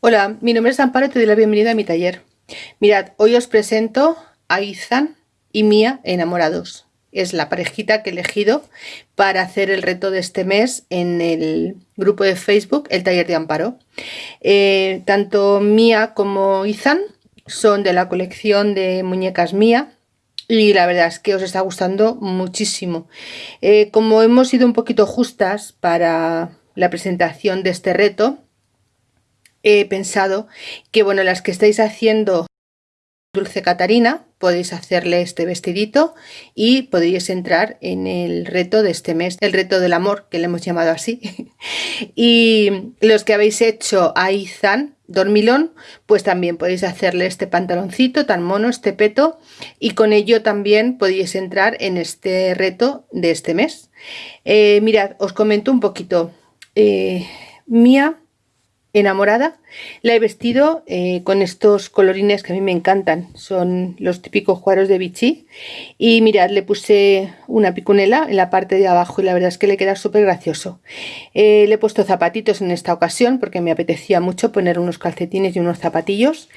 Hola, mi nombre es Amparo y te doy la bienvenida a mi taller. Mirad, hoy os presento a Izan y Mía enamorados. Es la parejita que he elegido para hacer el reto de este mes en el grupo de Facebook, el taller de Amparo. Eh, tanto Mía como Izan son de la colección de muñecas Mía y la verdad es que os está gustando muchísimo. Eh, como hemos sido un poquito justas para la presentación de este reto, he pensado que, bueno, las que estáis haciendo Dulce Catarina, podéis hacerle este vestidito y podéis entrar en el reto de este mes, el reto del amor, que le hemos llamado así. y los que habéis hecho a Izan, dormilón, pues también podéis hacerle este pantaloncito tan mono, este peto, y con ello también podéis entrar en este reto de este mes. Eh, mirad, os comento un poquito. Eh, Mía enamorada. La he vestido eh, con estos colorines que a mí me encantan. Son los típicos cuadros de Vichy. Y mirad, le puse una picunela en la parte de abajo y la verdad es que le queda súper gracioso. Eh, le he puesto zapatitos en esta ocasión porque me apetecía mucho poner unos calcetines y unos zapatillos.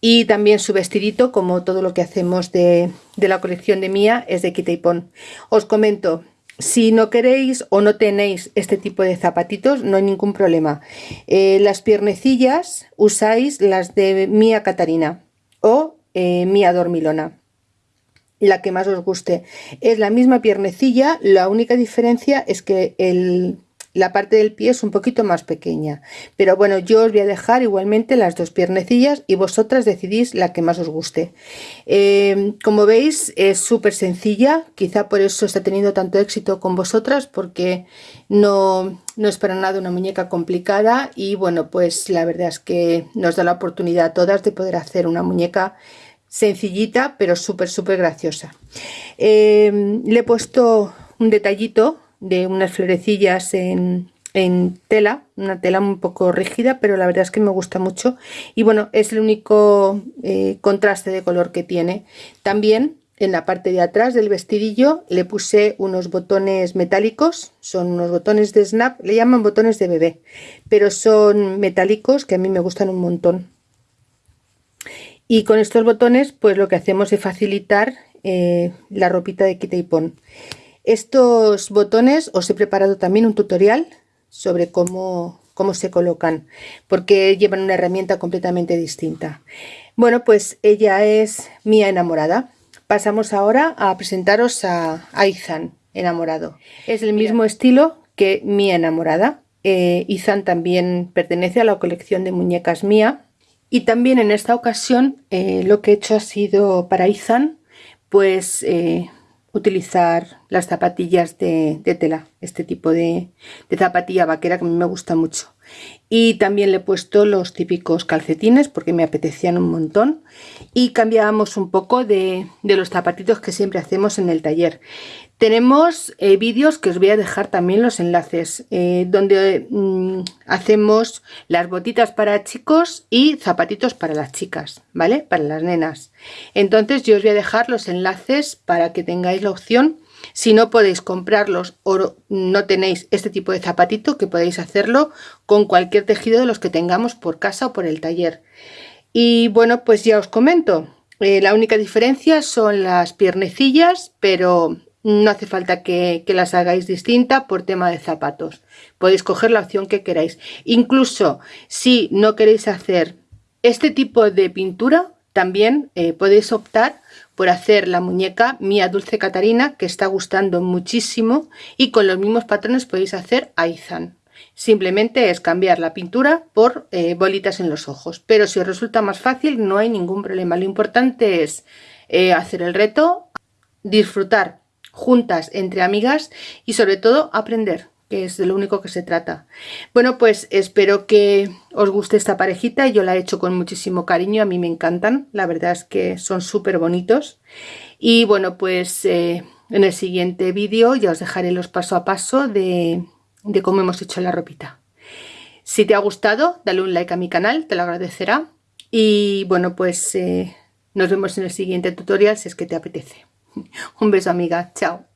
Y también su vestidito, como todo lo que hacemos de, de la colección de Mía, es de Quita y Pon. Os comento, si no queréis o no tenéis este tipo de zapatitos, no hay ningún problema. Eh, las piernecillas usáis las de Mía Catarina o eh, Mía Dormilona, la que más os guste. Es la misma piernecilla, la única diferencia es que el, la parte del pie es un poquito más pequeña. Pero bueno yo os voy a dejar igualmente las dos piernecillas y vosotras decidís la que más os guste. Em, como veis es súper sencilla. Quizá por eso está teniendo tanto éxito con vosotras porque no, no es para nada una muñeca complicada y bueno pues la verdad es que nos da la oportunidad a todas de poder hacer una muñeca sencillita pero súper súper graciosa. Em, le he puesto un detallito de unas florecillas en, tela, una tela un poco rígida, pero la verdad es que me gusta mucho. Y bueno, es el único eh, contraste de color que tiene. También en la parte de atrás del vestidillo le puse unos botones metálicos, son unos botones de snap, le llaman botones de bebé, pero son metálicos que a mí me gustan un montón. Y con estos botones pues lo que hacemos es facilitar eh, la ropita de quita y pon. Estos botones os he preparado también un tutorial sobre cómo, cómo se colocan, porque llevan una herramienta completamente distinta. Bueno, pues ella es Mía enamorada. Pasamos ahora a presentaros a Izan enamorado. Es el mismo estilo que Mía enamorada. Eh, Izan también pertenece a la colección de muñecas Mía. Y también en esta ocasión eh, lo que he hecho ha sido para Izan, pues eh, utilizar las zapatillas de, tela, este tipo de, zapatilla vaquera que a mí me gusta mucho. Y también le he puesto los típicos calcetines porque me apetecían un montón. Y cambiábamos un poco de, de los zapatitos que siempre hacemos en el taller. Tenemos eh, vídeos que os voy a dejar también los enlaces, eh, donde mm, hacemos las botitas para chicos y zapatitos para las chicas, ¿vale? Para las nenas. Entonces yo os voy a dejar los enlaces para que tengáis la opción. Si no podéis comprarlos o no tenéis este tipo de zapatito, que podéis hacerlo con cualquier tejido de los que tengamos por casa o por el taller. Y bueno, pues ya os comento. Eh, la única diferencia son las piernecillas, pero no hace falta que, las hagáis distinta por tema de zapatos. Podéis coger la opción que queráis. Incluso si no queréis hacer este tipo de pintura, también eh, podéis optar por hacer la muñeca Mía Dulce Catarina, que está gustando muchísimo, y con los mismos patrones podéis hacer Aizan. Simplemente es cambiar la pintura por eh, bolitas en los ojos. Pero si os resulta más fácil, no hay ningún problema. Lo importante es eh, hacer el reto, disfrutar juntas entre amigas y sobre todo aprender es de lo único que se trata. Bueno, pues espero que os guste esta parejita. Yo la he hecho con muchísimo cariño, a mí me encantan. La verdad es que son súper bonitos. Y bueno, pues eh, en el siguiente vídeo ya os dejaré los paso a paso de, cómo hemos hecho la ropita. Si te ha gustado, dale un like a mi canal, te lo agradecerá. Y bueno, pues eh, nos vemos en el siguiente tutorial si es que te apetece. Un beso amiga, chao.